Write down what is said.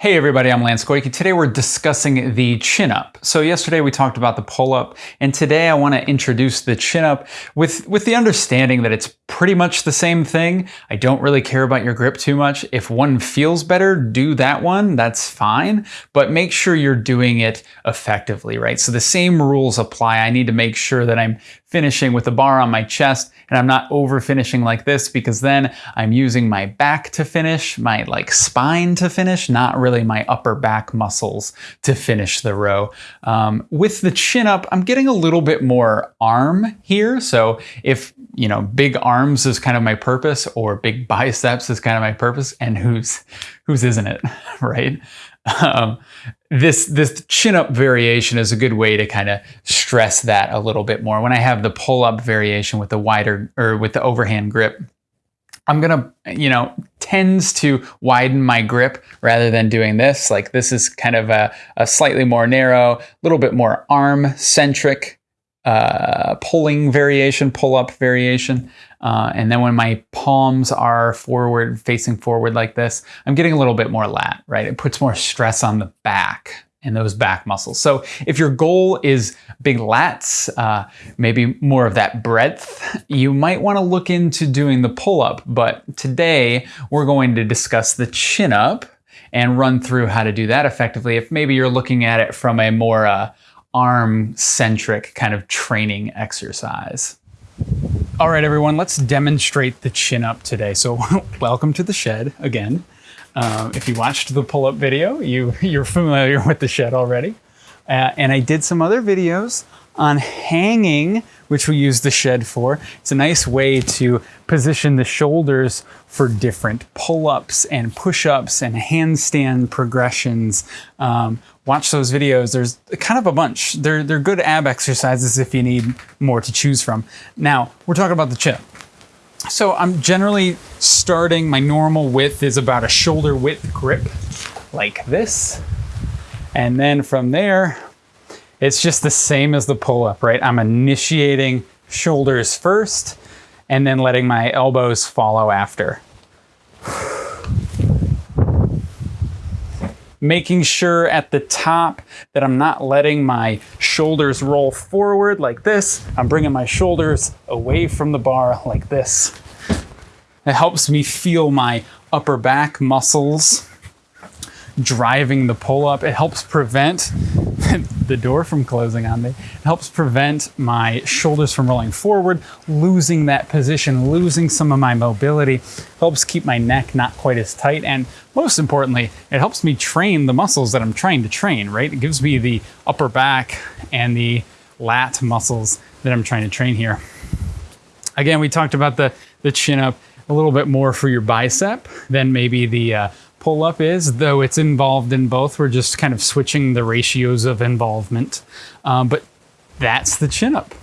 Hey everybody, I'm Lance Goyke. Today we're discussing the chin up. So yesterday we talked about the pull up and today I want to introduce the chin up with, with the understanding that it's pretty much the same thing. I don't really care about your grip too much. If one feels better, do that one, that's fine, but make sure you're doing it effectively, right? So the same rules apply. I need to make sure that I'm finishing with the bar on my chest and I'm not over finishing like this because then I'm using my back to finish, my like spine to finish, not really my upper back muscles to finish the row. Um, with the chin up, I'm getting a little bit more arm here. So if, you know, big arms is kind of my purpose or big biceps is kind of my purpose and who's, whose isn't it, right? Um, this this chin up variation is a good way to kind of stress that a little bit more. When I have the pull up variation with the wider or with the overhand grip, I'm gonna, you know, tends to widen my grip rather than doing this. Like this is kind of a, a slightly more narrow, a little bit more arm centric uh, pulling variation, pull up variation. Uh, and then when my palms are forward, facing forward like this, I'm getting a little bit more lat, right? It puts more stress on the back and those back muscles. So if your goal is big lats, uh, maybe more of that breadth, you might want to look into doing the pull up. But today we're going to discuss the chin up and run through how to do that effectively. If maybe you're looking at it from a more uh, arm-centric kind of training exercise. All right, everyone, let's demonstrate the chin up today. So welcome to the shed again. Um, if you watched the pull-up video, you, you're familiar with the shed already. Uh, and I did some other videos on hanging, which we use the shed for. It's a nice way to position the shoulders for different pull-ups and push-ups and handstand progressions. Um, watch those videos. There's kind of a bunch. They're, they're good ab exercises if you need more to choose from. Now, we're talking about the chin. So I'm generally starting, my normal width is about a shoulder width grip, like this. And then from there, it's just the same as the pull-up, right? I'm initiating shoulders first and then letting my elbows follow after. Making sure at the top that I'm not letting my shoulders roll forward like this. I'm bringing my shoulders away from the bar like this. It helps me feel my upper back muscles driving the pull up. It helps prevent the door from closing on me. It helps prevent my shoulders from rolling forward, losing that position, losing some of my mobility, helps keep my neck not quite as tight, and most importantly, it helps me train the muscles that I'm trying to train, right? It gives me the upper back and the lat muscles that I'm trying to train here. Again, we talked about the, the chin up a little bit more for your bicep than maybe the uh, pull up is, though it's involved in both. We're just kind of switching the ratios of involvement. Um, but that's the chin up.